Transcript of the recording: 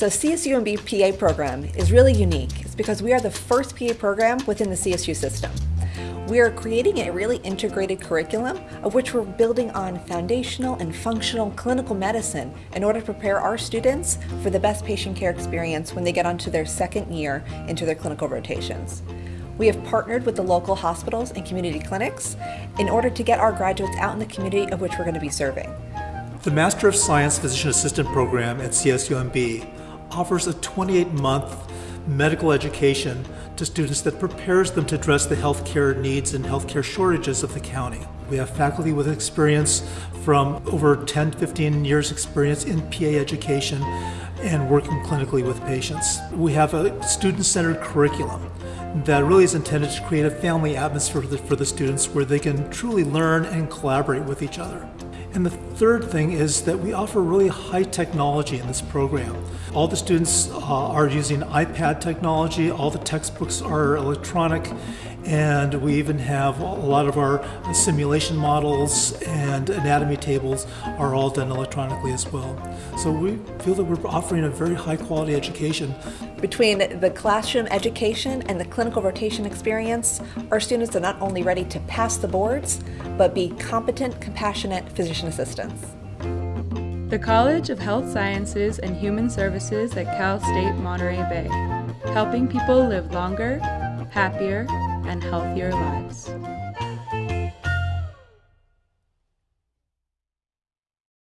So CSUMB PA program is really unique. It's because we are the first PA program within the CSU system. We are creating a really integrated curriculum of which we're building on foundational and functional clinical medicine in order to prepare our students for the best patient care experience when they get onto their second year into their clinical rotations. We have partnered with the local hospitals and community clinics in order to get our graduates out in the community of which we're going to be serving. The Master of Science Physician Assistant program at CSUMB offers a 28-month medical education to students that prepares them to address the healthcare needs and healthcare shortages of the county. We have faculty with experience from over 10 15 years experience in PA education and working clinically with patients. We have a student-centered curriculum that really is intended to create a family atmosphere for the, for the students where they can truly learn and collaborate with each other. And the third thing is that we offer really high technology in this program. All the students uh, are using iPad technology, all the textbooks are electronic, and we even have a lot of our simulation models and anatomy tables are all done electronically as well. So we feel that we're offering a very high quality education. Between the classroom education and the clinical rotation experience, our students are not only ready to pass the boards, but be competent, compassionate assistants. The College of Health Sciences and Human Services at Cal State Monterey Bay, helping people live longer, happier, and healthier lives.